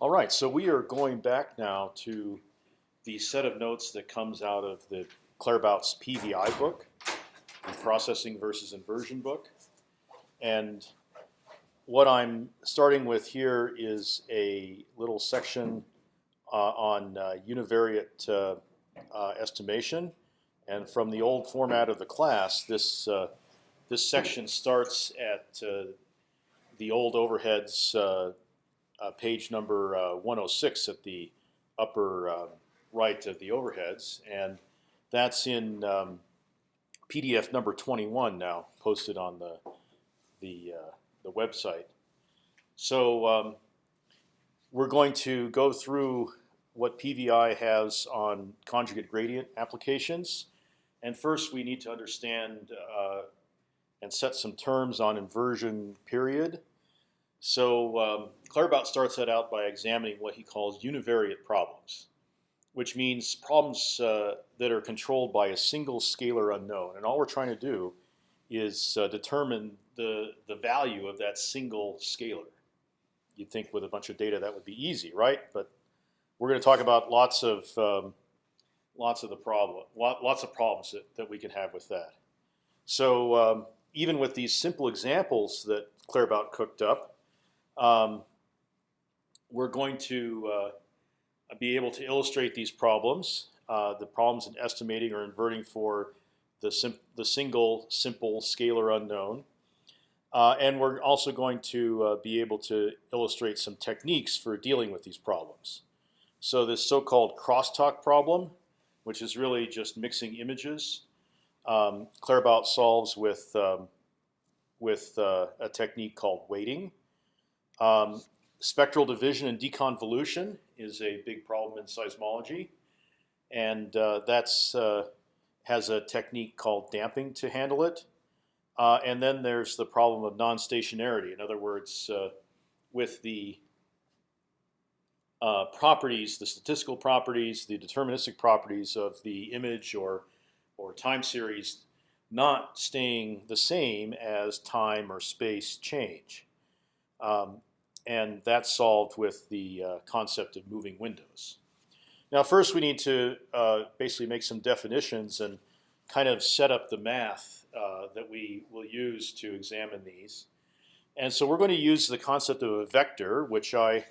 All right, so we are going back now to the set of notes that comes out of the Claerbout's PVI book, the Processing versus Inversion book. And what I'm starting with here is a little section uh, on uh, univariate uh, uh estimation. And from the old format of the class, this uh, this section starts at uh, the old overheads page number uh, 106 at the upper uh, right of the overheads, and that's in um, PDF number 21 now, posted on the the the website. So um, we're going to go through what PVI has on conjugate gradient applications. And first, we need to understand uh, and set some terms on inversion period. So um, Claerbout starts that out by examining what he calls univariate problems, which means problems uh, that are controlled by a single scalar unknown. And all we're trying to do is uh, determine the the value of that single scalar. You'd think with a bunch of data that would be easy, right? But we're going to talk about lots of um, lots of the problem, lots of problems that, that we can have with that. So um, even with these simple examples that Claerbout cooked up, um, we're going to uh, be able to illustrate these problems, uh, the problems in estimating or inverting for the, the single simple scalar unknown. Uh, and we're also going to uh, be able to illustrate some techniques for dealing with these problems. So this so-called crosstalk problem, which is really just mixing images, um, Claerbout solves with um, with uh, a technique called weighting. Um, spectral division and deconvolution is a big problem in seismology, and uh, that's uh, has a technique called damping to handle it. Uh, and then there's the problem of non-stationarity. In other words, uh, with the uh, properties, the statistical properties, the deterministic properties of the image or or time series not staying the same as time or space change. Um, and that's solved with the uh, concept of moving windows. Now, first we need to uh, basically make some definitions and kind of set up the math uh, that we will use to examine these. And so we're going to use the concept of a vector, which I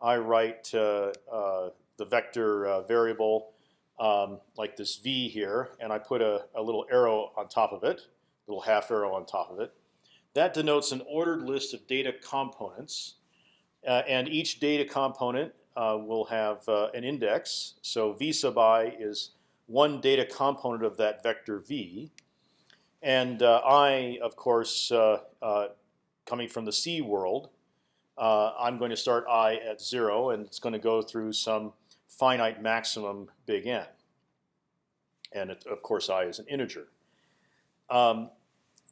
I write uh, uh, the vector uh, variable um, like this v here, and I put a, a little arrow on top of it, a little half arrow on top of it. That denotes an ordered list of data components and each data component uh, will have uh, an index. So v sub i is one data component of that vector v, and i, of course, coming from the C world, I'm going to start i at zero, and it's going to go through some finite maximum big N. And it, of course, i is an integer. Um,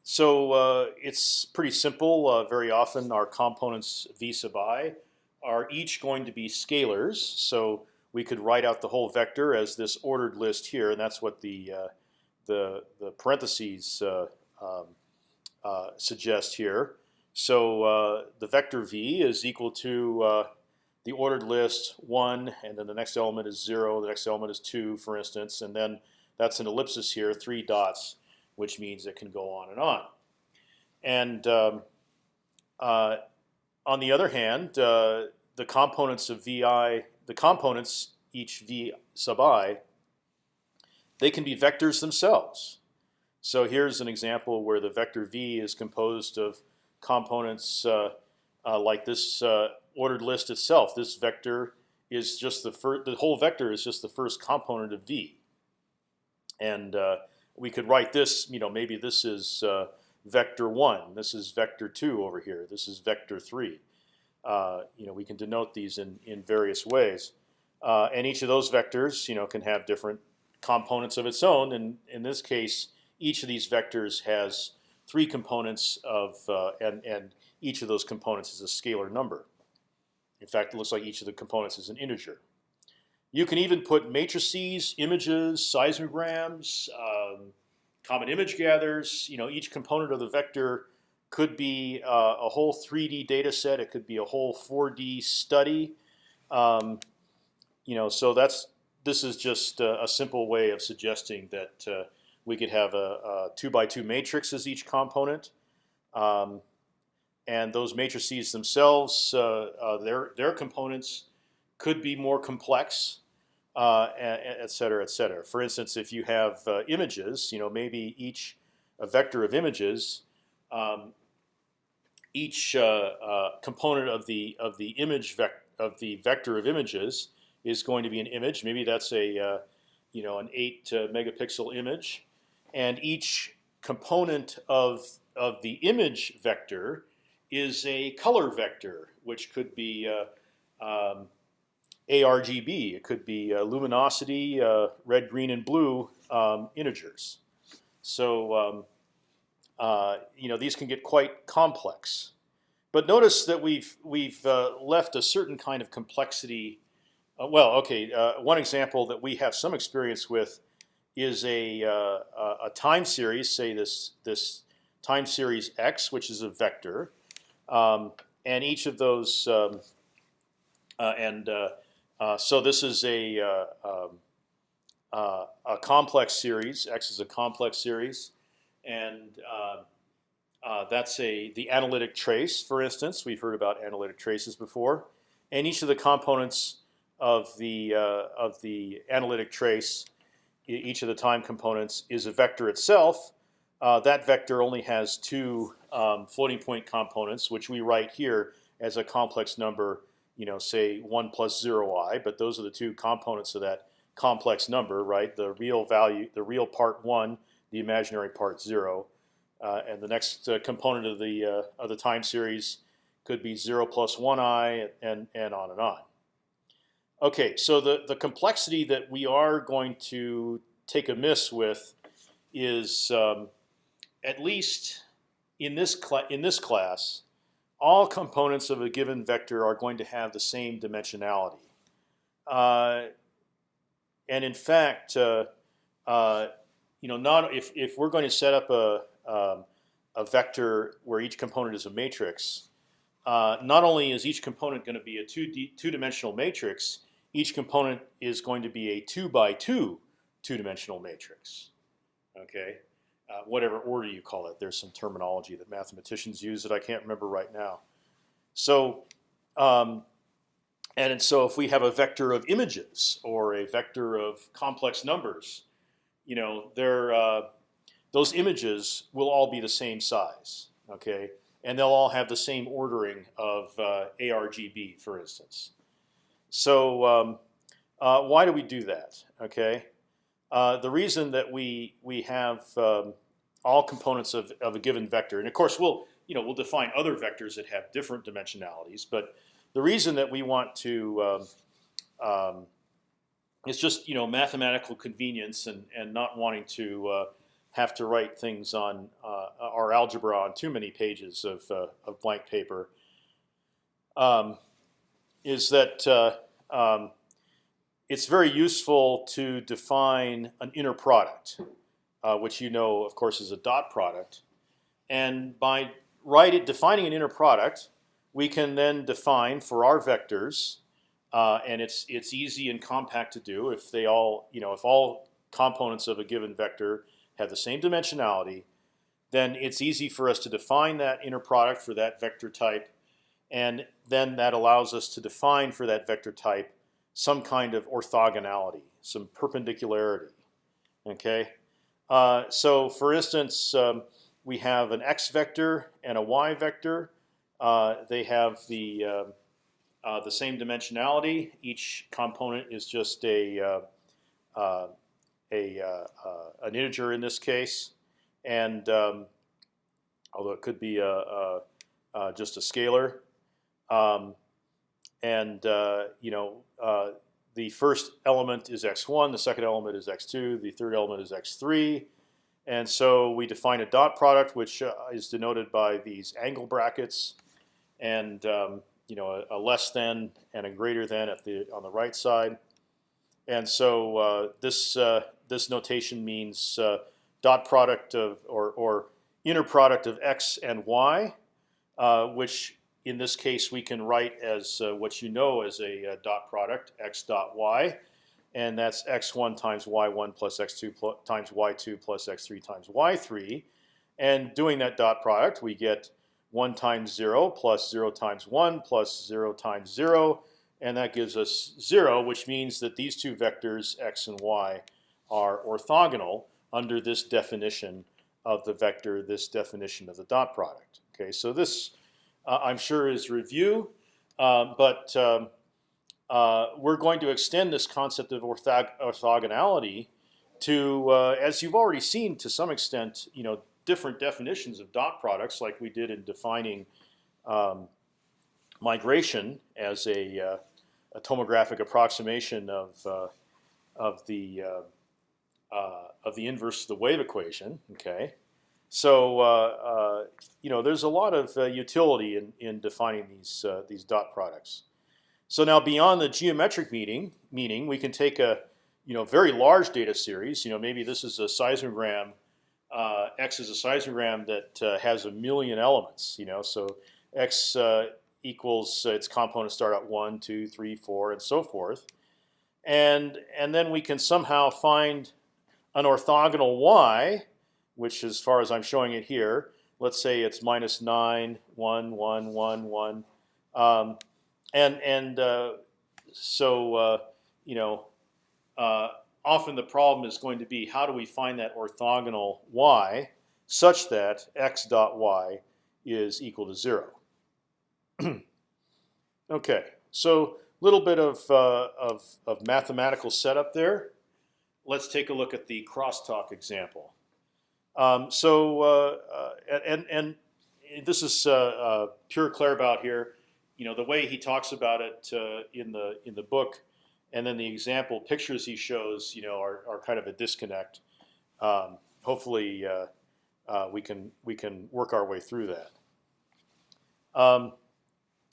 so uh, it's pretty simple. Uh, very often our components v sub i are each going to be scalars. So we could write out the whole vector as this ordered list here, and that's what the uh, the, the parentheses uh, um, uh, suggest here. So uh, the vector v is equal to the ordered list one, and then the next element is zero. The next element is two, for instance, and then that's an ellipsis here, three dots which means it can go on and on. And um, uh, on the other hand, uh, the components of vi, the components each v sub i, they can be vectors themselves. So here's an example where the vector v is composed of components uh, uh like this uh, ordered list itself. This vector is just the first. The whole vector is just the first component of v, and uh, we could write this. You know, maybe this is uh, vector one. This is vector two over here. This is vector three. Uh, you know, we can denote these in in various ways, uh, and each of those vectors, you know, can have different components of its own. And in this case, each of these vectors has three components of, uh, and and each of those components is a scalar number. In fact, it looks like each of the components is an integer. You can even put matrices, images, seismograms, um, common image gathers. You know, each component of the vector could be uh, a whole 3D data set. It could be a whole 4D study. Um, you know, so that's this is just a, a simple way of suggesting that uh, we could have a, a, two by two matrix as each component, um, and those matrices themselves, uh, uh, their their components could be more complex, uh, et cetera, et cetera. For instance, if you have uh, images, you know, maybe each a vector of images. Um, each uh, uh, component of the of the image of the vector of images is going to be an image. Maybe that's a uh, you know an eight uh, megapixel image, and each component of of the image vector is a color vector, which could be um, ARGB. It could be uh, luminosity, uh, red, green, and blue um, integers. So um, uh, you know these can get quite complex. But notice that we've we've left a certain kind of complexity well, okay. One example that we have some experience with is a a time series. Say this this time series x, which is a vector, um, and each of those um, uh, and uh, so this is a um, a complex series. X is a complex series, and uh, that's a the analytic trace, for instance. We've heard about analytic traces before, and each of the components of the uh, of the analytic trace, each of the time components is a vector itself. Uh, that vector only has two um, floating point components, which we write here as a complex number. You know, say one plus zero i, but those are the two components of that complex number, right? The real value, the real part one, the imaginary part zero, uh, and the next uh, component of the uh, of the time series could be zero plus one i, and and on and on. Okay, so the the complexity that we are going to take a miss with is um, at least in this in this class, all components of a given vector are going to have the same dimensionality. Uh, and in fact, uh, uh, you know, not if if we're going to set up a um, a vector where each component is a matrix, uh, not only is each component going to be a two two dimensional matrix, each component is going to be a two by two two-dimensional matrix. Okay, uh, whatever order you call it. There's some terminology that mathematicians use that I can't remember right now. So, um, and so if we have a vector of images or a vector of complex numbers, you know, they're, uh, those images will all be the same size. Okay, and they'll all have the same ordering of uh, ARGB, for instance. So um, uh, why do we do that? Okay, uh, the reason that we we have um, all components of, of a given vector, and of course we'll you know we'll define other vectors that have different dimensionalities, but the reason that we want to um, um, it's just you know mathematical convenience and and not wanting to uh, have to write things on uh, our algebra on too many pages of uh, of blank paper. Um, is that uh, um, it's very useful to define an inner product, uh, which you know, of course, is a dot product. And by write defining an inner product, we can then define for our vectors, uh, and it's it's easy and compact to do if they all you know if all components of a given vector have the same dimensionality, then it's easy for us to define that inner product for that vector type and then that allows us to define for that vector type some kind of orthogonality, some perpendicularity. Okay, uh, so for instance, um, we have an x vector and a y vector. Uh, they have the uh, uh the same dimensionality. Each component is just a uh, uh, a an integer in this case, and um, although it could be a, a just a scalar. Um, and uh, you know, uh, the first element is x1, the second element is x2, the third element is x3, and so we define a dot product, which uh, is denoted by these angle brackets, and um, you know, a, a, less than and a greater than at the on the right side. And so uh, this uh, this notation means uh, dot product of or or inner product of x and y, which in this case, we can write as uh, what you know as a uh, dot product x dot y, and that's x1 times y1 plus x2 plus, times y2 plus x3 times y3. And doing that dot product, we get 1 times 0 plus 0 times 1 plus 0 times 0, and that gives us 0, which means that these two vectors, x and y, are orthogonal under this definition of the vector, this definition of the dot product. Okay, so this I'm sure is review, uh, but um, uh, we're going to extend this concept of orthog orthogonality to, uh, as you've already seen to some extent, you know, different definitions of dot products, like we did in defining um, migration as a, uh, a, tomographic approximation of uh, of the of the inverse of the wave equation. Okay, so uh, uh, you know, there's a lot of uh, utility in, in defining these these dot products. So now beyond the geometric meaning, meaning we can take a you know very large data series. You know, maybe this is a seismogram. Uh, X is a seismogram that uh, has a million elements. You know, so X uh, equals its components start at one, two, three, four, and so forth. And and then we can somehow find an orthogonal Y which as far as I'm showing it here, let's say it's minus nine, one, one, one, one, um, and and uh, so uh, you know, uh, often the problem is going to be how do we find that orthogonal y such that x dot y is equal to zero. okay, so a little bit of, uh, of of mathematical setup there. Let's take a look at the crosstalk example. Um, so uh, uh, and and this is uh, pure Claerbout here. You know the way he talks about it in the in the book, and then the example pictures he shows, you know, are, are kind of a disconnect. Um, hopefully, we can we can work our way through that. Um,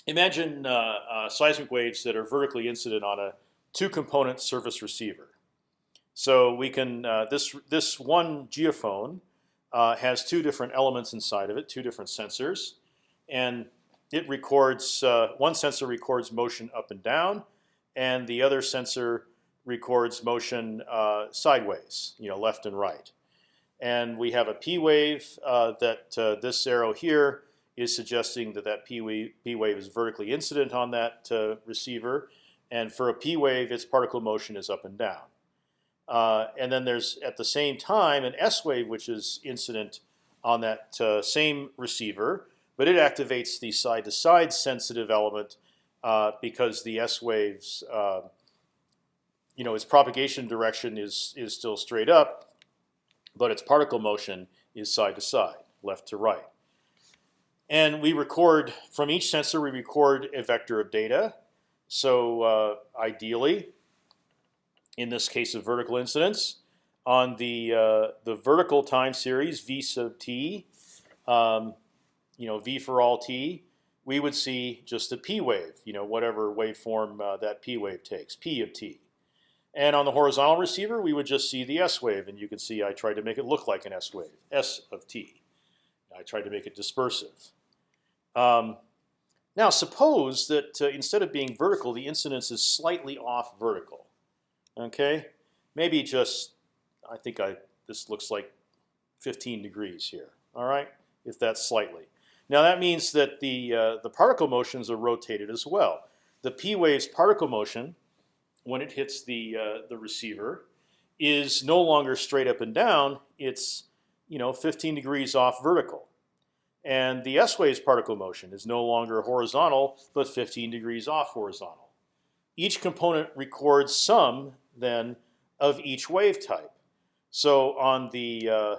imagine uh, uh, seismic waves that are vertically incident on a two-component surface receiver. So we can uh, this this one geophone uh, has two different elements inside of it, two different sensors, and it records. Uh, one sensor records motion up and down, and the other sensor records motion uh, sideways, you know, left and right. And we have a p wave uh, that uh, this arrow here is suggesting that that p wave, p wave is vertically incident on that uh, receiver, and for a p wave, its particle motion is up and down. Uh, and then there's at the same time an S wave which is incident on that uh, same receiver, but it activates the side-to-side -side sensitive element uh, because the S waves, uh, you know, its propagation direction is is still straight up, but its particle motion is side to side, left to right. And we record from each sensor, we record a vector of data. So uh, ideally, in this case of vertical incidence, on the uh, the vertical time series v sub t, um, you know v for all t, we would see just a p wave, you know whatever waveform uh, that p wave takes, p of t. And on the horizontal receiver, we would just see the s wave, and you can see I tried to make it look like an s wave, s of t. I tried to make it dispersive. Um, now suppose that uh, instead of being vertical, the incidence is slightly off vertical. Okay, maybe just I think I this looks like 15 degrees here. All right, if that's slightly. Now that means that the uh, the particle motions are rotated as well. The p wave's particle motion, when it hits the uh, the receiver, is no longer straight up and down. It's you know 15 degrees off vertical, and the s wave's particle motion is no longer horizontal but 15 degrees off horizontal. Each component records some then of each wave type. So on the uh,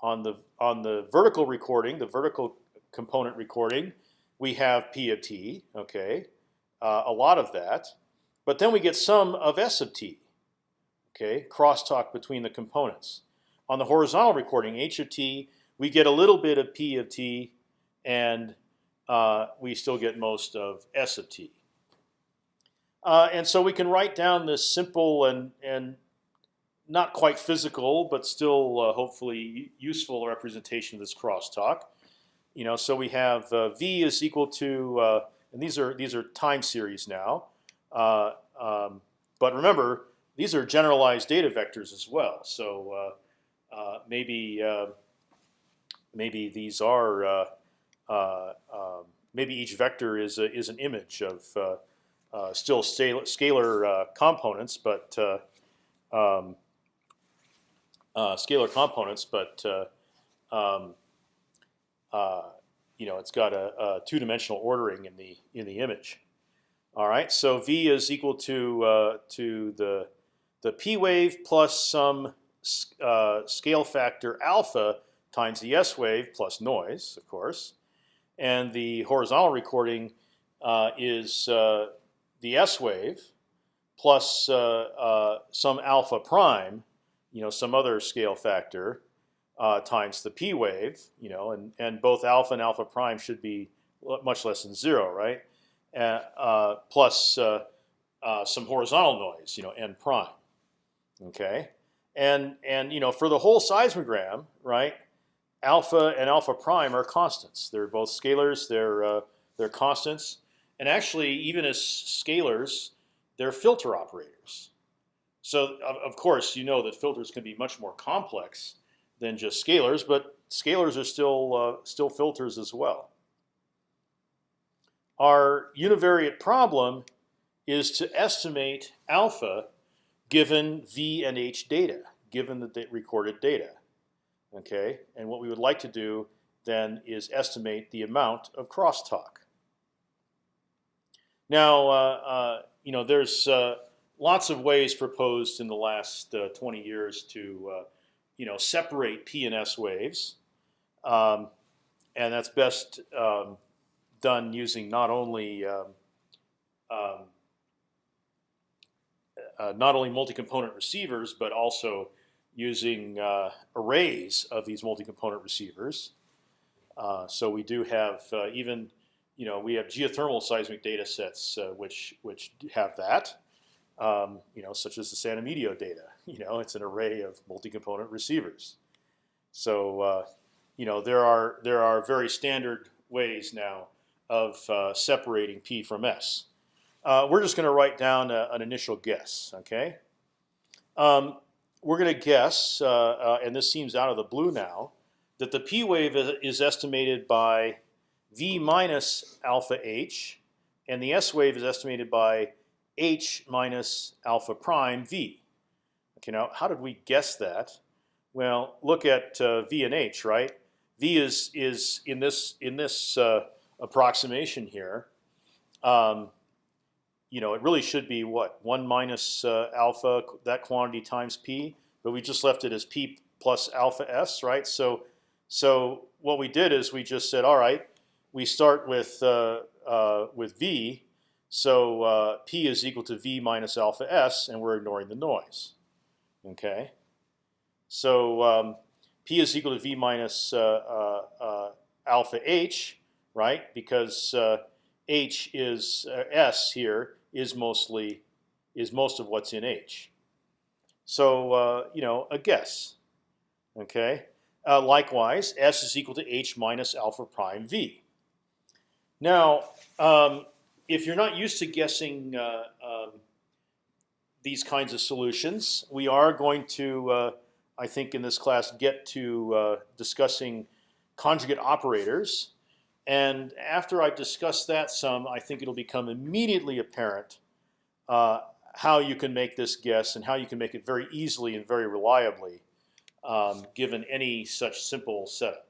on the on the vertical recording, the vertical component recording, we have p of t. Okay, uh, a lot of that, but then we get some of s of t. Okay, crosstalk between the components. On the horizontal recording, h of t, we get a little bit of p of t, and uh, we still get most of s of t. Uh, and so we can write down this simple and and not quite physical, but still uh, hopefully useful representation of this crosstalk. you know, so we have uh, v is equal to, uh, and these are these are time series now. Uh, um, but remember, these are generalized data vectors as well. So uh, maybe maybe these are um, maybe each vector is a, is an image of still scalar components, but um, scalar components, but um, uh, you know, it's got a, a two-dimensional ordering in the in the image. All right, so v is equal to uh, to the the p wave plus some uh, scale factor alpha times the s wave plus noise, of course, and the horizontal recording uh, is uh, the s wave plus uh, some alpha prime, you know, some other scale factor, uh, times the p wave, you know, and and both alpha and alpha prime should be much less than zero, right? Uh, uh, plus uh, uh, some horizontal noise, you know, n prime. Okay, and and you know for the whole seismogram, right? Alpha and alpha prime are constants. They're both scalars. They're uh, they're constants, and actually even as scalars, they're filter operators. So of, of course you know that filters can be much more complex than just scalars, but scalars are still uh, still filters as well. Our univariate problem is to estimate alpha given v and h data, given the recorded data. Okay, and what we would like to do then is estimate the amount of crosstalk. Now, uh, uh, you know, there's uh, lots of ways proposed in the last uh, 20 years to you know, separate P and S waves, um, and that's best um, done using not only um, um, uh, not only multi-component receivers, but also using uh, arrays of these multi-component receivers. Uh, so we do have even, you know, we have geothermal seismic data sets uh, which which have that um, you know, such as the San Emidio data. You know, it's an array of multi-component receivers. So uh, you know, there are there are very standard ways now of uh, separating P from S. Uh, we're just going to write down a, an initial guess. Okay. Um, we're going to guess, uh, uh, and this seems out of the blue now, that the P wave is estimated by V minus alpha h, and the S wave is estimated by h minus alpha prime v. Okay, now how did we guess that? Well, look at uh, v and h, right? v is is in this in this uh, approximation here. Um, you know, it really should be what one minus uh, alpha that quantity times p, but we just left it as p plus alpha s, right? So so what we did is we just said, all right, we start with uh, uh, with v so uh, p is equal to v minus alpha s, and we're ignoring the noise. Okay. So um, p is equal to v minus uh, uh, uh alpha h, right? Because uh, h is uh, s here is mostly is most of what's in h. So you know a guess. Okay. likewise, s is equal to h minus alpha prime v. Now. Um, if you're not used to guessing uh, um, these kinds of solutions, we are going to, uh, I think, in this class, get to uh, discussing conjugate operators. And after I discuss that some, I think it'll become immediately apparent uh, how you can make this guess and how you can make it very easily and very reliably, um, given any such simple setup.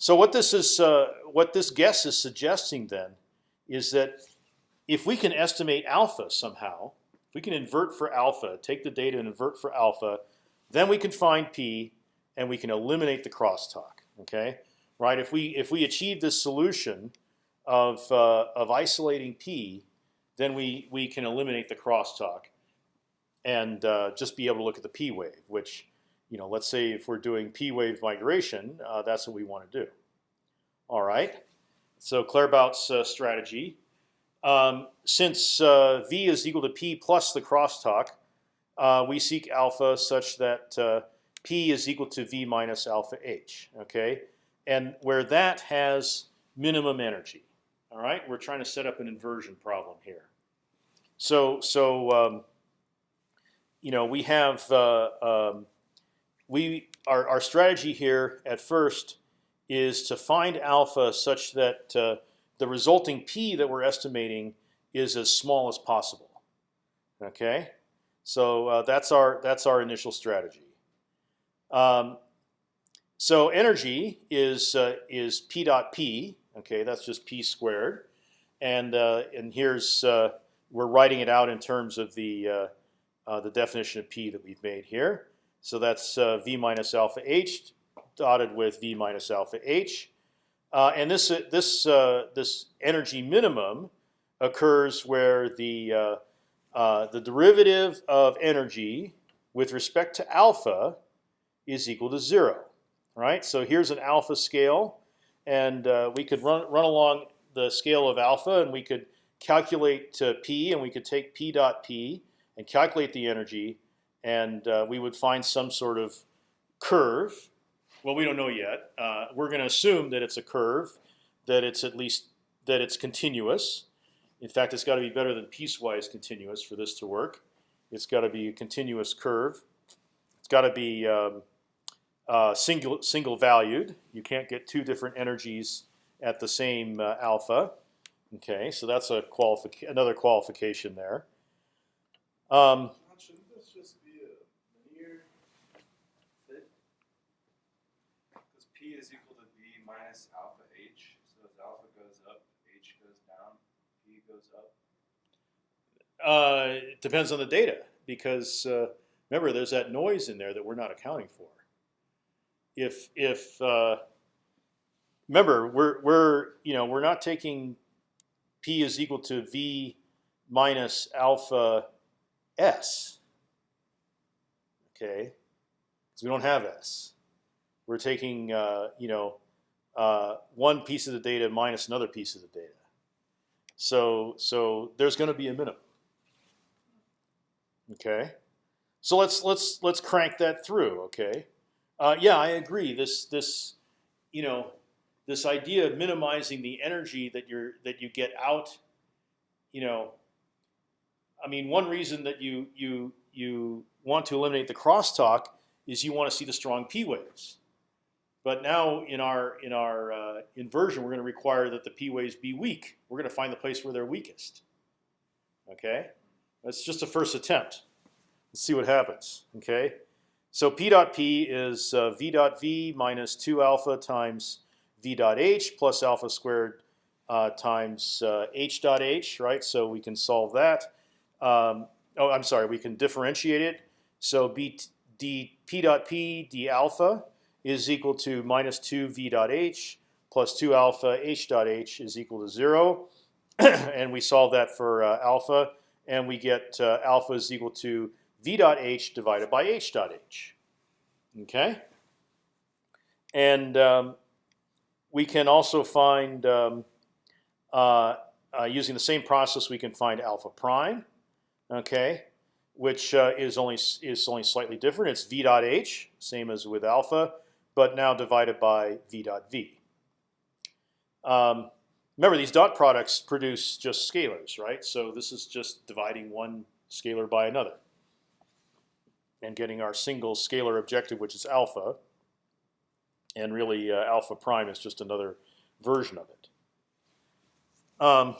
So what this is, uh, what this guess is suggesting then is that if we can estimate alpha somehow, if we can invert for alpha, take the data and invert for alpha, then we can find p, and we can eliminate the crosstalk. Okay, right? If we if we achieve this solution of uh, of isolating p, then we we can eliminate the crosstalk, and uh, just be able to look at the p wave. Which, you know, let's say if we're doing p wave migration, uh, that's what we want to do. All right. So Claerbout's uh, strategy, um, since uh, v is equal to p plus the crosstalk, uh, we seek alpha such that uh, p is equal to v minus alpha h. Okay, and where that has minimum energy. All right, we're trying to set up an inversion problem here. So so um, you know we have uh, um, we our our strategy here at first is to find alpha such that uh, the resulting p that we're estimating is as small as possible. Okay, so uh, that's our that's our initial strategy. Um, so energy is uh, is p dot p. Okay, that's just p squared, and uh, and here's uh, we're writing it out in terms of the uh, the definition of p that we've made here. So that's uh, v minus alpha h dotted with v minus alpha h, uh, and this uh, this this energy minimum occurs where the the derivative of energy with respect to alpha is equal to zero right? So here's an alpha scale, and uh, we could run run along the scale of alpha, and we could calculate uh, p, and we could take p dot p and calculate the energy, and uh, we would find some sort of curve. Well, we don't know yet. Uh, we're going to assume that it's a curve, that it's at least that it's continuous. In fact, it's got to be better than piecewise continuous for this to work. It's got to be a continuous curve. It's got to be um, uh, single single valued. You can't get two different energies at the same uh, alpha. Okay, so that's a qualific another qualification there. Um, Shouldn't this just be a linear fit? Because P is equal to V minus alpha H. So as alpha goes up, H goes down, P goes up. Uh, it depends on the data because uh, remember there's that noise in there that we're not accounting for if if uh, remember we're we're you know we're not taking p is equal to v minus alpha s. Okay, because we don't have s. We're taking uh, you know uh, one piece of the data minus another piece of the data. So so there's going to be a minimum. Okay, so let's let's let's crank that through. Okay. Uh, yeah, I agree. This this you know this idea of minimizing the energy that you're that you get out. You know, I mean, one reason that you you you want to eliminate the crosstalk is you want to see the strong p waves. But now in our in our uh, inversion, we're going to require that the p waves be weak. We're going to find the place where they're weakest. Okay, that's just a first attempt. Let's see what happens. Okay. So p dot p is uh, v dot v minus two alpha times v dot h plus alpha squared uh, times uh, h dot h, right? So we can solve that. Um, oh, I'm sorry, we can differentiate it. So b d p dot p d alpha is equal to minus two v dot h plus two alpha h dot h is equal to zero, and we solve that for uh, alpha, and we get uh, alpha is equal to v dot h divided by h dot h. Okay, and um, we can also find um, uh, uh, using the same process we can find alpha prime. Okay, which uh, is only is only slightly different. It's v dot h, same as with alpha, but now divided by v dot v. Um, remember, these dot products produce just scalars, right? So this is just dividing one scalar by another and getting our single scalar objective, which is alpha. And really, uh, alpha prime is just another version of it. Um,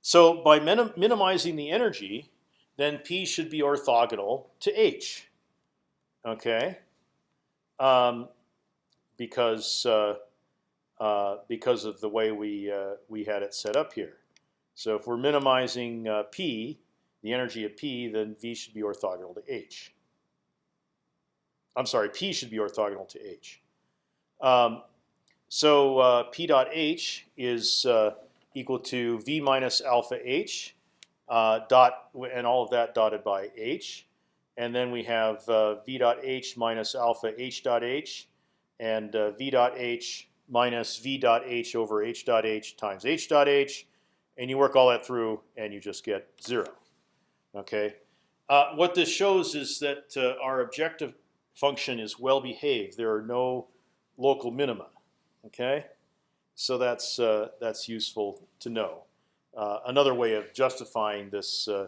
so by minim minimizing the energy, then P should be orthogonal to H. Okay, um, because uh, uh, because of the way we uh, we had it set up here. So if we're minimizing uh, P, the energy of P, then V should be orthogonal to H. I'm sorry, P should be orthogonal to H. Um, so uh, P dot H is uh, equal to V minus alpha H uh, dot, and all of that dotted by H, and then we have V dot H minus alpha H dot H, and V dot H minus V dot H over H dot H times H dot H, and you work all that through, and you just get zero. Okay, uh, what this shows is that uh, our objective function is well behaved. There are no local minima. Okay, so that's uh, that's useful to know. Uh, another way of justifying this uh,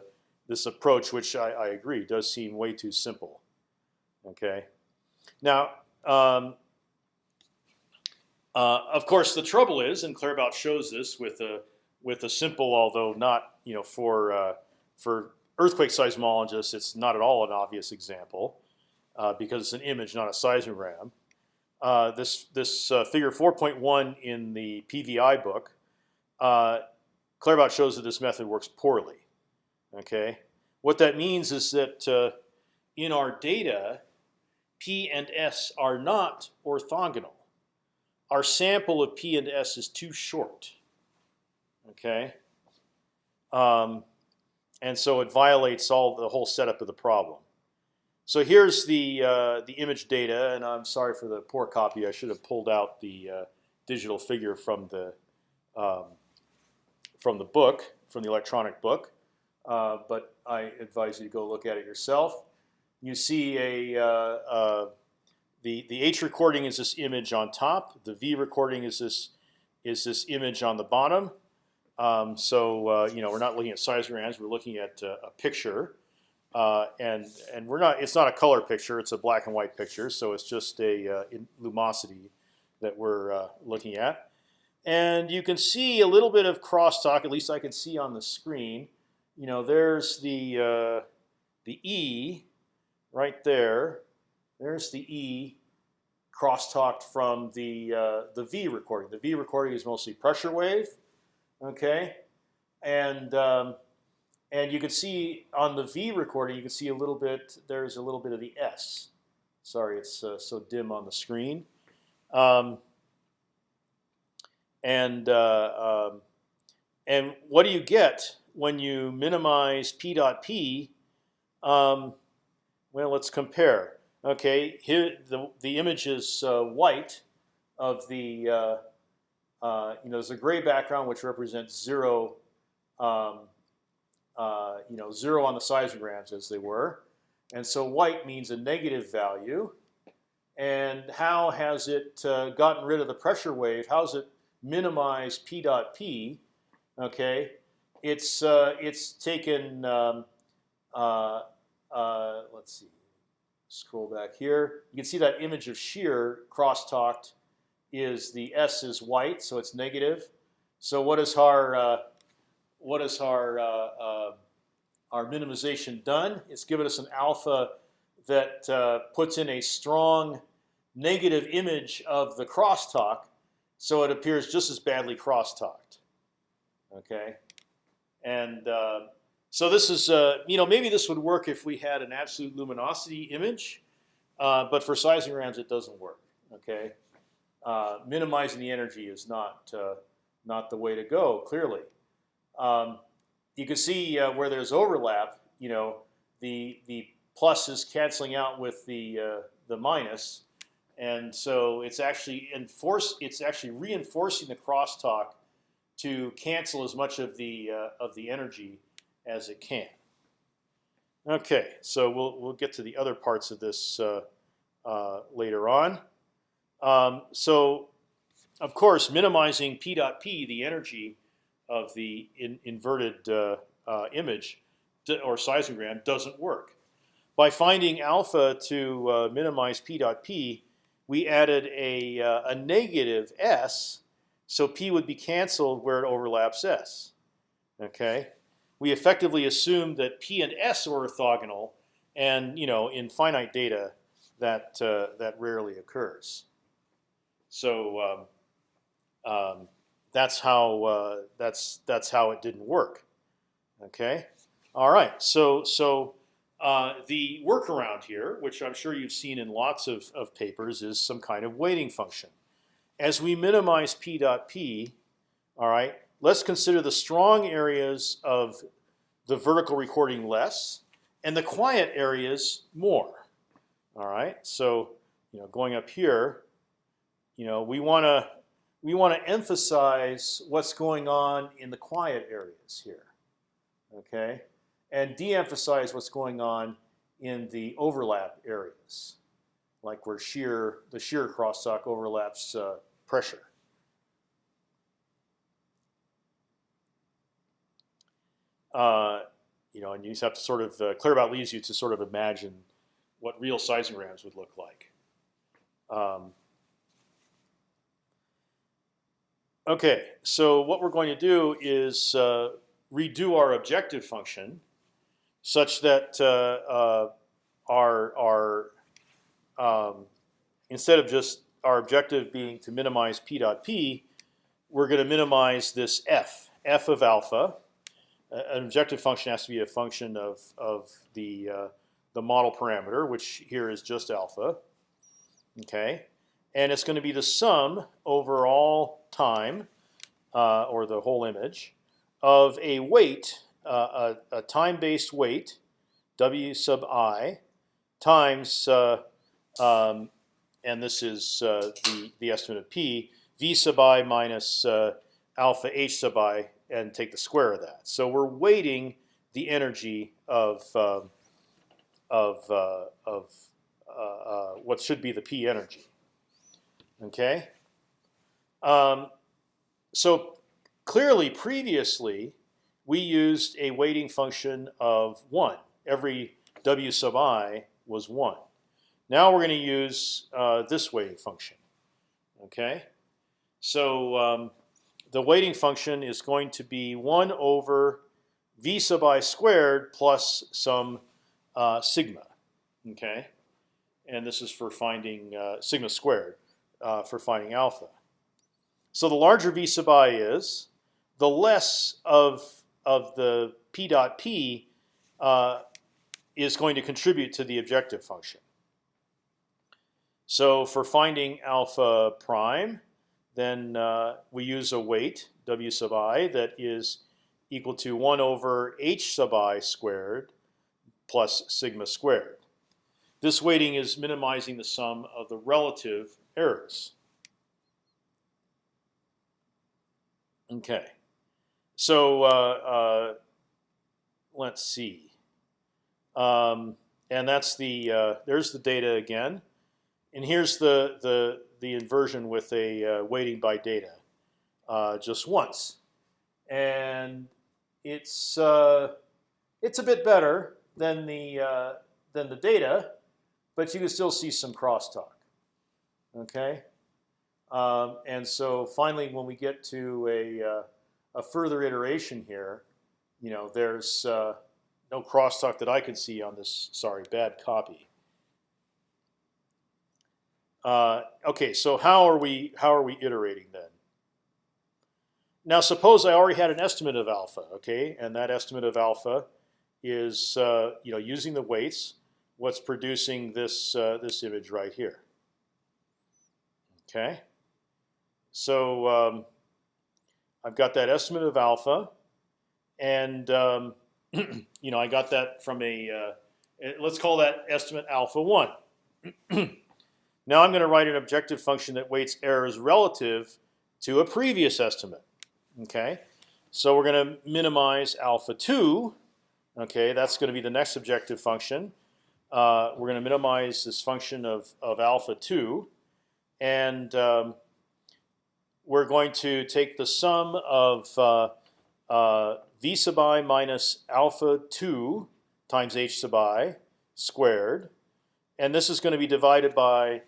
this approach, which I, I, agree does seem way too simple. Okay, now um, uh, of course the trouble is, and Claerbout shows this with a with a simple, although not you know for uh, for earthquake seismologists, it's not at all an obvious example uh, because it's an image, not a seismogram. Uh, this this uh, figure 4.1 in the PVI book, uh, Claerbout shows that this method works poorly. Okay, what that means is that in our data, P and S are not orthogonal. Our sample of P and S is too short. Okay, um, and so it violates all the whole setup of the problem. So here's the uh, the image data, and I'm sorry for the poor copy. I should have pulled out the uh, digital figure from the um, from the book, from the electronic book. Uh, but I advise you to go look at it yourself. You see a uh, uh, the the H recording is this image on top. The V recording is this is this image on the bottom. Um, so uh, you know we're not looking at seismograms. We're looking at a picture. Uh, and and we're not. It's not a color picture. It's a black and white picture. So it's just a uh, lumosity that we're uh, looking at. And you can see a little bit of crosstalk. At least I can see on the screen. You know, there's the uh, the E right there. There's the E crosstalked from the uh, the V recording. The V recording is mostly pressure wave. Okay, and um, and you can see on the V recording, you can see a little bit. There's a little bit of the S. Sorry, it's uh, so dim on the screen. Um, and uh, um, and what do you get when you minimize p dot p? Um, well, let's compare. Okay, here the the image is uh, white of the uh, uh, you know there's a gray background which represents zero um, uh, you know, zero on the seismograms as they were. And so white means a negative value. And how has it uh, gotten rid of the pressure wave? How has it minimized P dot P? Okay, it's uh, it's taken. Um, let's see. Scroll back here. You can see that image of shear crosstalked is the S is white, so it's negative. So what is our what is our uh, uh, our minimization done? It's given us an alpha that uh, puts in a strong negative image of the crosstalk, so it appears just as badly crosstalked. Okay, and uh, so this is uh, you know maybe this would work if we had an absolute luminosity image, uh, but for seismograms it doesn't work. Okay, minimizing the energy is not not the way to go. Clearly. Um, you can see uh, where there's overlap. You know, the the plus is canceling out with the uh, the minus, and so it's actually enforce. It's actually reinforcing the crosstalk to cancel as much of the uh, of the energy as it can. Okay, so we'll we'll get to the other parts of this uh, uh, later on. Um, so, of course, minimizing p dot p, the energy of the in, inverted uh, uh, image or seismogram doesn't work. By finding alpha to uh, minimize p dot p, we added a, uh, a negative s, so p would be canceled where it overlaps s. Okay, we effectively assume that p and s are orthogonal, and you know in finite data that uh, that rarely occurs. So um, um, that's how uh, that's that's how it didn't work. Okay, all right. So so uh, the workaround here, which I'm sure you've seen in lots of, of papers, is some kind of weighting function. As we minimize p dot p, all right, let's consider the strong areas of the vertical recording less, and the quiet areas more. All right, so you know, going up here, you know, we want to we want to emphasize what's going on in the quiet areas here, okay, and de-emphasize what's going on in the overlap areas, like where shear the shear crosstalk overlaps uh, pressure. Uh, you know, and you just have to sort of uh, about leaves you to sort of imagine what real seismograms would look like. Um, okay, so what we're going to do is uh, redo our objective function such that uh, uh, our our um, instead of just our objective being to minimize p dot p, we're going to minimize this f f of alpha. An objective function has to be a function of of the uh, the model parameter, which here is just alpha. Okay, and it's going to be the sum over all time, uh, or the whole image, of a weight, uh, a, a time-based weight, w sub i, times, uh, um, and this is uh, the the estimate of p, v sub i minus uh, alpha h sub i, and take the square of that. So we're weighting the energy of um, of uh, of uh, what should be the p energy. Okay. Um, so clearly, previously, we used a weighting function of one. Every w sub i was one. Now we're going to use uh, this weighting function. Okay. So um, the weighting function is going to be one over v sub i squared plus some uh, sigma. Okay, and this is for finding uh, sigma squared uh, for finding alpha. So the larger v sub i is, the less of of the p dot p uh, is going to contribute to the objective function. So for finding alpha prime, then uh, we use a weight w sub i that is equal to one over h sub i squared plus sigma squared. This weighting is minimizing the sum of the relative errors. Okay, so uh, uh, let's see, um, and that's the uh, there's the data again, and here's the the the inversion with a uh, weighting by data, uh, just once, and it's uh, it's a bit better than the uh, than the data, but you can still see some crosstalk. Okay, um, and so finally, when we get to a uh, a further iteration here, you know, there's uh, no crosstalk that I can see on this. Sorry, bad copy. Uh, okay, so how are we how are we iterating then? Now suppose I already had an estimate of alpha, okay, and that estimate of alpha is uh, you know using the weights, what's producing this uh, this image right here. Okay, so um, I've got that estimate of alpha, and um, you know I got that from a uh, let's call that estimate alpha one. now I'm going to write an objective function that weights errors relative to a previous estimate. Okay, so we're going to minimize alpha two Okay, that's going to be the next objective function. Uh, we're going to minimize this function of, of alpha 2. And um, we're going to take the sum of uh, uh, v sub i minus alpha 2 times h sub i squared. And this is going to be divided by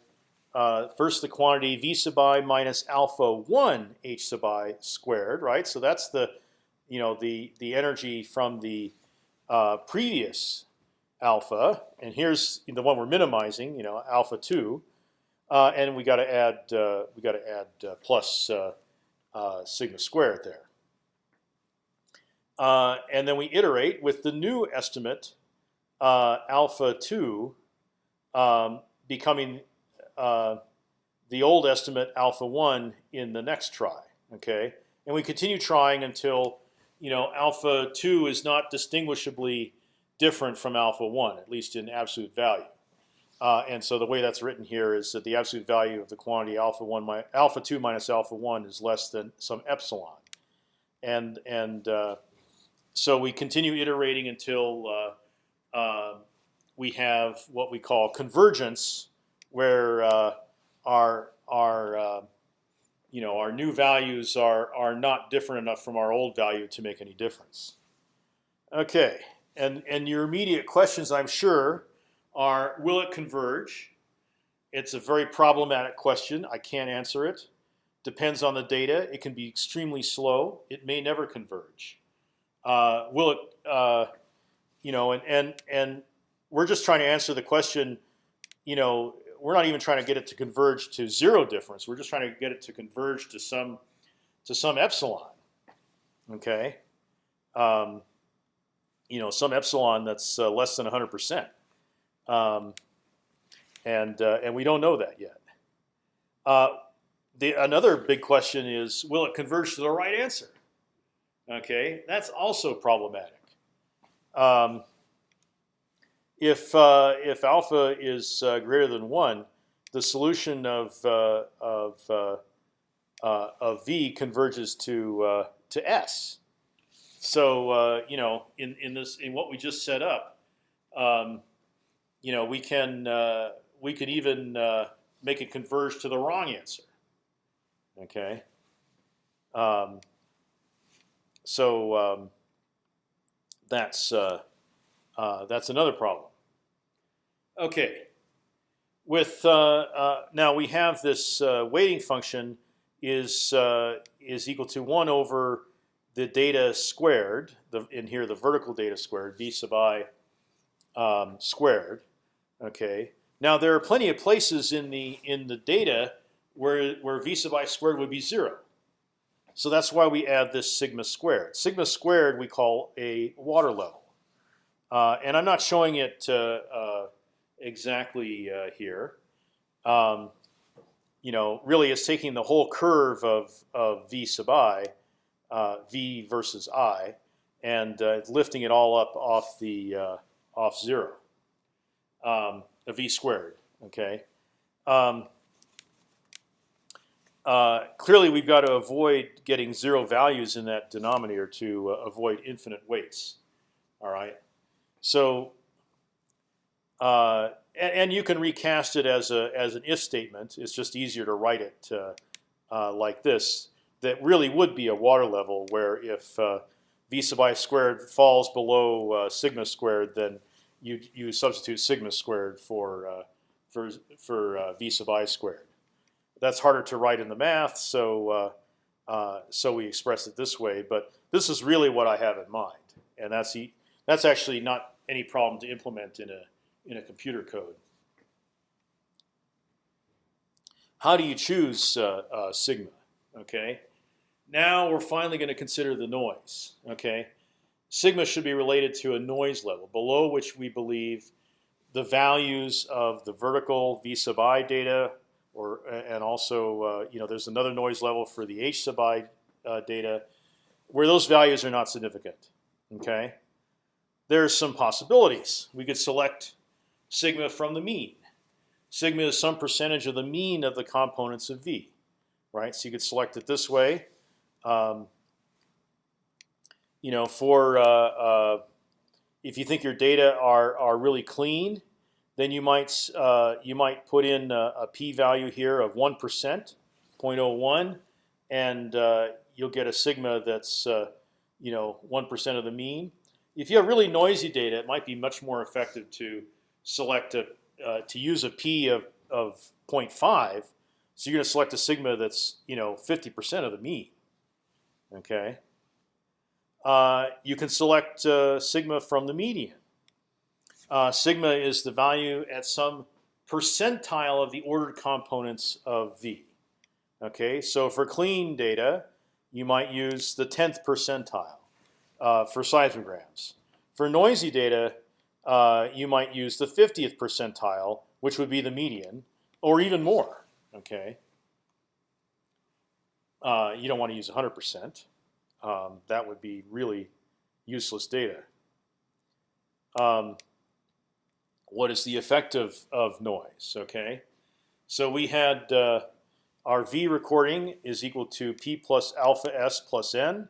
uh, first the quantity v sub i minus alpha 1 h sub i squared, right? So that's the, you know, the, the energy from the uh, previous alpha, and here's the one we're minimizing, you know, alpha two, uh, and we got to add uh, we got to add uh, plus uh, sigma squared there, and then we iterate with the new estimate alpha two um, becoming the old estimate alpha one in the next try. Okay, and we continue trying until you know, alpha two is not distinguishably different from alpha one, at least in absolute value. Uh, and so the way that's written here is that the absolute value of the quantity alpha one, alpha two minus alpha one is less than some epsilon, and and uh, so we continue iterating until uh, uh we have what we call convergence, where uh, our our uh, you know, our new values are are not different enough from our old value to make any difference. Okay, and and your immediate questions, I'm sure, are: Will it converge? It's a very problematic question. I can't answer it. Depends on the data. It can be extremely slow. It may never converge. Uh, will it? Uh, you know, and and and we're just trying to answer the question. You know, we're not even trying to get it to converge to zero difference. We're just trying to get it to converge to some to some epsilon. Okay. Um, you know, some epsilon that's uh, less than 100 percent. Um, and uh, and we don't know that yet. Uh, the another big question is, will it converge to the right answer? Okay, that's also problematic. Um, if uh, if alpha is uh, greater than one, the solution of uh, of uh, of v converges to to s. So you know, in in this in what we just set up, um, you know, we can we could even uh, make it converge to the wrong answer. Okay. Um, so um, that's uh, that's another problem. Okay. With uh, uh, now we have this uh, weighting function is is equal to one over the data squared. The, in here, the vertical data squared, v sub i um, squared. Okay, now there are plenty of places in the in the data where where v sub i squared would be zero. So that's why we add this sigma squared. Sigma squared we call a water level, and I'm not showing it uh, uh, exactly uh, here. Um, you know, really, it's taking the whole curve of of v sub i, uh, v versus i, and uh, lifting it all up off the off zero. Um, a v squared. Okay. Um, uh, clearly, we've got to avoid getting zero values in that denominator to uh, avoid infinite weights. All right. So, uh, and, and, you can recast it as a as an if statement. It's just easier to write it uh, uh, like this. That really would be a water level where if uh, v sub i squared falls below sigma squared, then you you substitute sigma squared for uh, for for uh, v sub i squared. That's harder to write in the math, so uh, uh, so we express it this way. But this is really what I have in mind, and that's the, that's actually not any problem to implement in a in a computer code. How do you choose uh, uh, sigma? Okay, now we're finally going to consider the noise. Okay, sigma should be related to a noise level below which we believe the values of the vertical v sub i data, or and also uh, you know there's another noise level for the h sub i uh, data, where those values are not significant. Okay, there's some possibilities. We could select sigma from the mean. Sigma is some percentage of the mean of the components of v, right? So you could select it this way. Um, you know, for uh, uh, if you think your data are are really clean, then you might uh, you might put in a, a p-value here of one percent, 0.01, and uh, you'll get a sigma that's uh, you know one percent of the mean. If you have really noisy data, it might be much more effective to select a uh, to use a p of of 0.5. So you're going to select a sigma that's you know 50% of the mean. Okay. Uh, you can select uh, sigma from the median. Uh, sigma is the value at some percentile of the ordered components of V. Okay, so for clean data, you might use the tenth percentile uh, for seismograms. For noisy data, uh, you might use the fiftieth percentile, which would be the median, or even more. Okay, uh, you don't want to use 100 percent um, that would be really useless data. Um, what is the effect of, of noise? Okay, so we had uh, our v recording is equal to p plus alpha s plus n.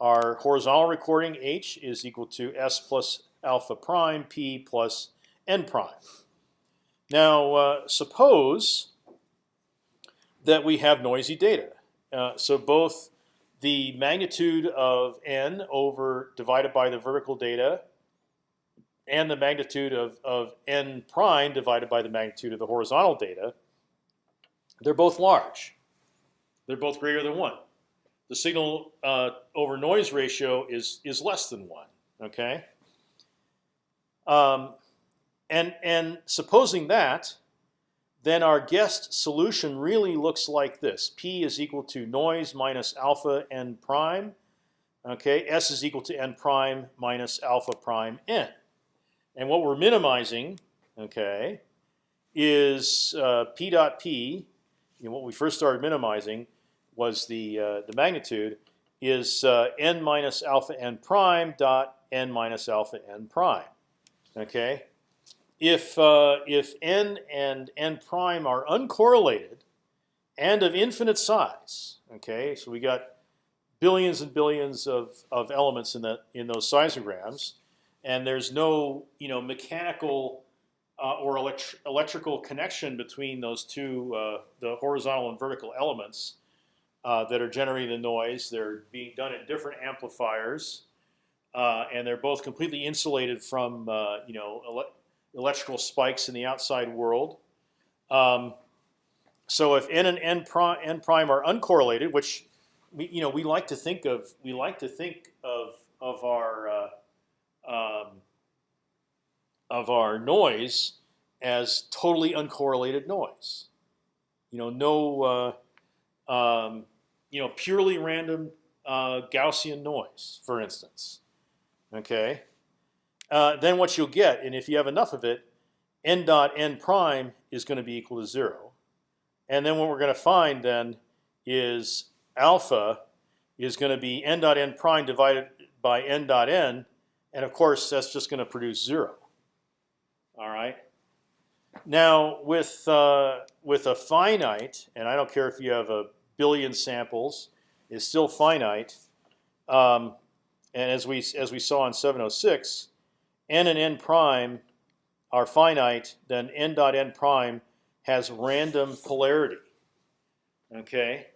Our horizontal recording h is equal to s plus alpha prime p plus n prime. Now uh, suppose that we have noisy data Uh, so both the magnitude of n over divided by the vertical data, and the magnitude of of n prime divided by the magnitude of the horizontal data, they're both large. They're both greater than one. The signal uh, over noise ratio is is less than one. Okay. Um, and and supposing that, then our guessed solution really looks like this: p is equal to noise minus alpha n prime. Okay, s is equal to n prime minus alpha prime n. And what we're minimizing, okay, is uh, p dot p. You know, what we first started minimizing was the uh, the magnitude is uh, n minus alpha n prime dot n minus alpha n prime. Okay, if uh, if n and n prime are uncorrelated and of infinite size, okay, so we got billions and billions of, of elements in that in those seismograms, and there's no you know mechanical uh, or elect electrical connection between those two uh, the horizontal and vertical elements uh, that are generating the noise. They're being done in different amplifiers, uh, and they're both completely insulated from uh, you know ele electrical spikes in the outside world. Um, so if n and n prime, n prime are uncorrelated, which we you know we like to think of we like to think of of our uh, um, of our noise as totally uncorrelated noise. You know, no uh, um, you know purely random uh, Gaussian noise, for instance. Okay, uh, then what you'll get, and if you have enough of it, n dot n prime is going to be equal to zero, and then what we're going to find then is alpha is going to be n dot n prime divided by n dot n, and of course that's just going to produce zero. All right. Now with uh, with a finite, and I don't care if you have a billion samples, is still finite. Um, and as we as we saw in 706, n and n prime are finite. Then n dot n prime has random polarity. Okay,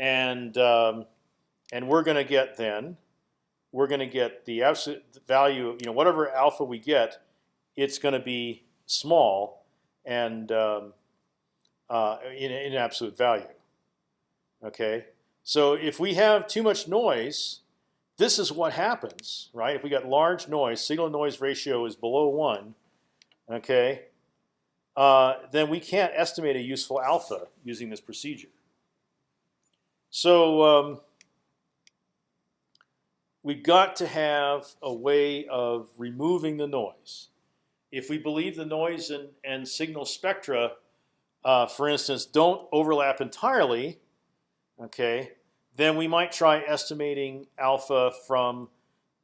and um, and we're going to get then we're going to get the absolute value. You know, whatever alpha we get, it's going to be small and um, uh, in, in absolute value. Okay, so if we have too much noise, this is what happens, right? If we got large noise, signal noise ratio is below one, okay, uh, then we can't estimate a useful alpha using this procedure. So um, we've got to have a way of removing the noise. If we believe the noise and, and signal spectra, uh, for instance, don't overlap entirely, okay, then we might try estimating alpha from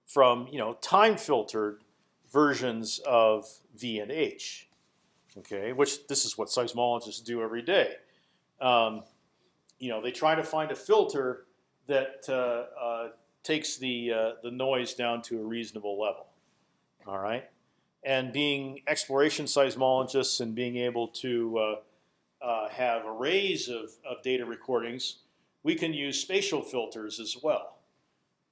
from you know time filtered versions of V and H. Okay, which this is what seismologists do every day. Um, you know, they try to find a filter that uh, uh, takes the uh, the noise down to a reasonable level. All right, and being exploration seismologists and being able to uh, uh, have arrays of, of data recordings we can use spatial filters as well.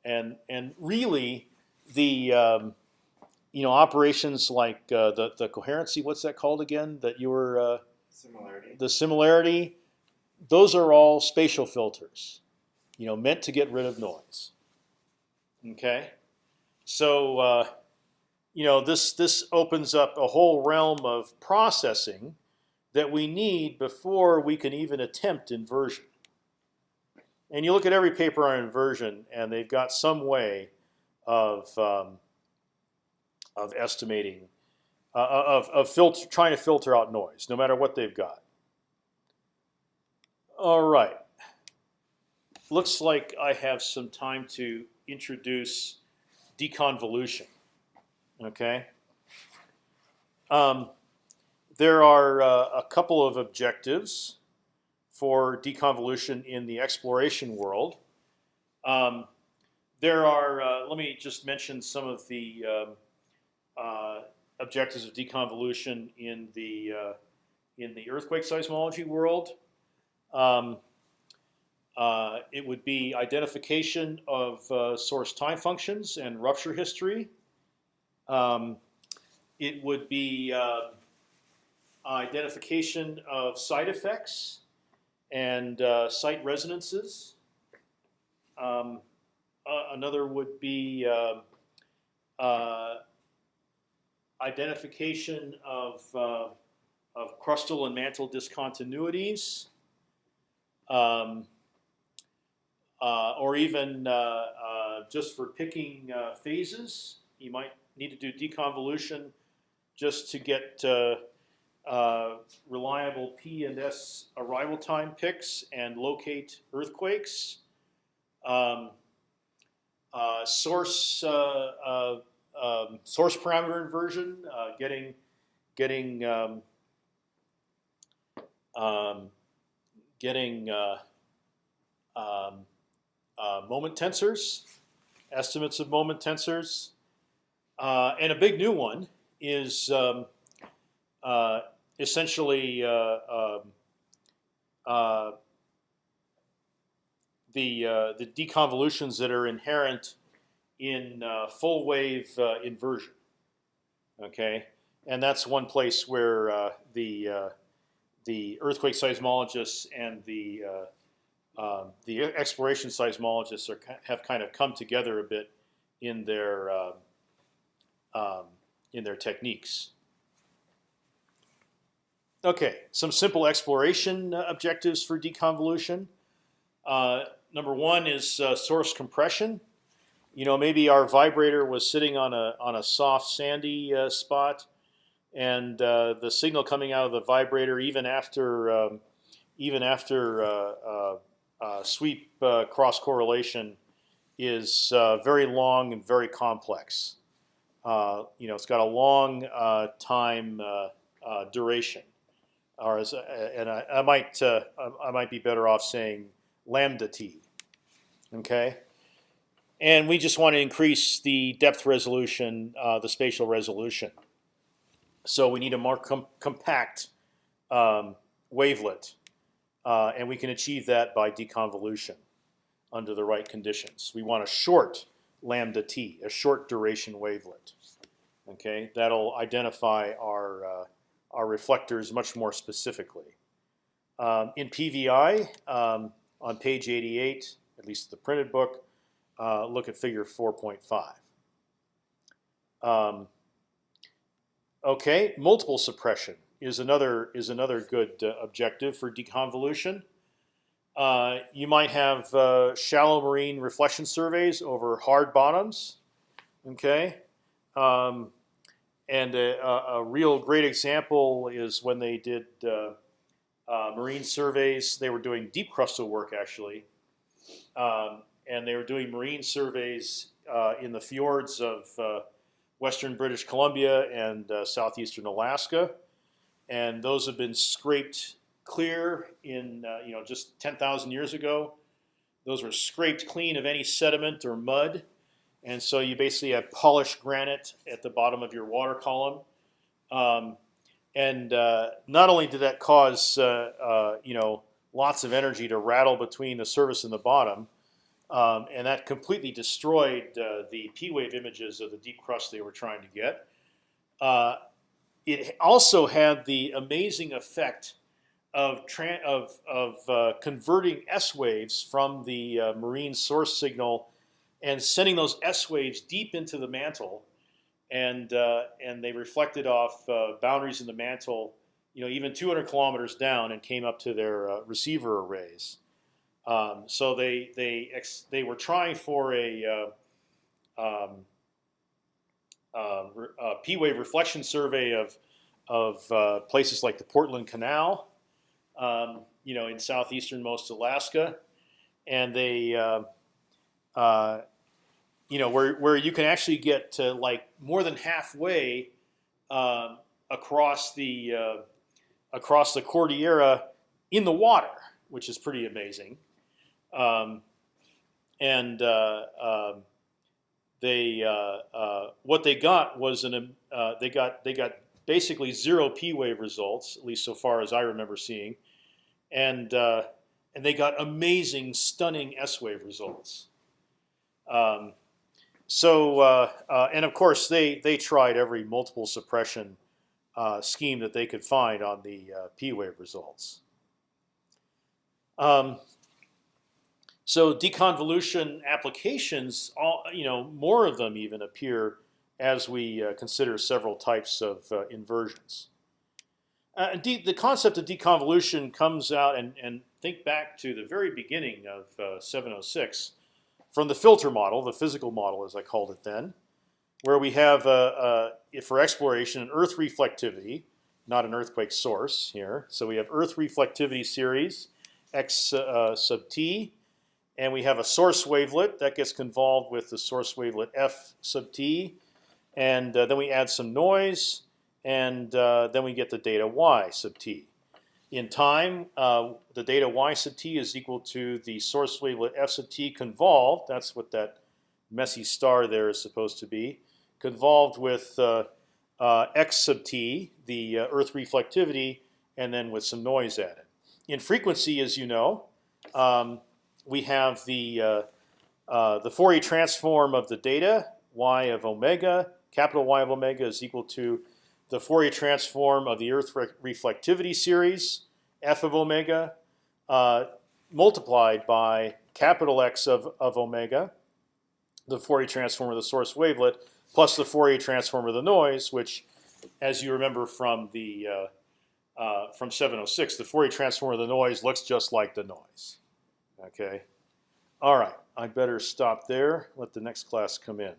And and really, the um, you know operations like uh, the the coherency. What's that called again? That you were uh, Similarity. the similarity. Those are all spatial filters, you know, meant to get rid of noise. Okay, so uh, you know this this opens up a whole realm of processing that we need before we can even attempt inversion. And you look at every paper on inversion, and they've got some way of um, of estimating, uh, of of filter, trying to filter out noise, no matter what they've got. All right. Looks like I have some time to introduce deconvolution. Okay. Um, there are uh, a couple of objectives for deconvolution in the exploration world. Um, there are. Uh, let me just mention some of the um, uh, objectives of deconvolution in the uh, in the earthquake seismology world. Um, Uh, it would be identification of uh, source time functions and rupture history. Um, it would be uh, identification of site effects and uh, site resonances. Um, uh, another would be uh, uh, identification of uh, of crustal and mantle discontinuities, um, uh, or even uh, just for picking phases. You might need to do deconvolution just to get uh, reliable P and S arrival time picks and locate earthquakes. Um, uh, source uh, uh, um, source parameter inversion, uh, getting getting um, um, getting um, moment tensors, estimates of moment tensors, and a big new one is um, essentially uh, um, uh, the uh, the deconvolutions that are inherent in uh, full wave uh, inversion. Okay, and that's one place where uh, the uh, the earthquake seismologists and the uh, um, the exploration seismologists are have kind of come together a bit in their um, um, in their techniques. Okay, some simple exploration uh, objectives for deconvolution. Uh, number one is uh, source compression. You know, maybe our vibrator was sitting on a on a soft sandy uh, spot, and uh, the signal coming out of the vibrator, even after um, even after uh, sweep cross correlation, is very long and very complex. you know, it's got a long time duration or as and I, I might uh, I might be better off saying lambda t. Okay, and we just want to increase the depth resolution, uh, the spatial resolution. So we need a more com compact um, wavelet, uh, and we can achieve that by deconvolution under the right conditions. We want a short lambda t, a short duration wavelet. Okay, that'll identify our uh, our reflectors much more specifically. Um, in PVI, um, on page 88, at least the printed book, uh, look at figure 4.5. Um, okay, multiple suppression is another is another good uh, objective for deconvolution. Uh, you might have uh, shallow marine reflection surveys over hard bottoms. Okay, um, and a, a, real great example is when they did uh, uh, marine surveys. They were doing deep crustal work actually, um, and they were doing marine surveys uh, in the fjords of uh, western British Columbia and uh, southeastern Alaska, and those have been scraped clear in uh, you know just 10,000 years ago. Those were scraped clean of any sediment or mud and so you basically have polished granite at the bottom of your water column. Um, and uh, not only did that cause uh, uh, you know lots of energy to rattle between the surface and the bottom, um, and that completely destroyed uh, the P wave images of the deep crust they were trying to get. Uh, it also had the amazing effect of of, of uh, converting S waves from the marine source signal and sending those S waves deep into the mantle, and uh, and they reflected off uh, boundaries in the mantle, you know, even 200 kilometers down, and came up to their uh, receiver arrays. Um, so they they they were trying for a uh, um, uh, P wave reflection survey of of uh, places like the Portland Canal, um, you know, in southeasternmost Alaska, and they uh, you know, where where you can actually get to like more than halfway um, across the uh, across the Cordillera in the water, which is pretty amazing. Um, and uh, um, they uh, uh what they got was an uh, they got they got basically zero P wave results, at least so far as I remember seeing, and and they got amazing, stunning S wave results. Um, so uh, uh, and of course they they tried every multiple suppression uh, scheme that they could find on the P wave results. Um, so deconvolution applications, all you know, more of them even appear as we uh, consider several types of uh, inversions. Uh, the concept of deconvolution comes out, and, and think back to the very beginning of 706 from the filter model, the physical model as I called it then, where we have uh, uh, for exploration an Earth reflectivity, not an earthquake source here. So we have Earth reflectivity series x uh, sub t, and we have a source wavelet that gets convolved with the source wavelet f sub t, and uh, then we add some noise, and uh, then we get the data y sub t. In time, uh, the data y sub t is equal to the source wavelet f sub t convolved. That's what that messy star there is supposed to be convolved with uh, uh, x sub t, the uh, Earth reflectivity, and then with some noise added. In frequency, as you know, um, we have the uh, uh, the Fourier transform of the data y of omega, capital Y of omega is equal to the Fourier transform of the Earth re reflectivity series f of omega uh, multiplied by capital X of, of omega, the Fourier transform of the source wavelet, plus the Fourier transform of the noise, which, as you remember from the uh, uh, from 706, the Fourier transform of the noise looks just like the noise. Okay. All right. I better stop there. Let the next class come in.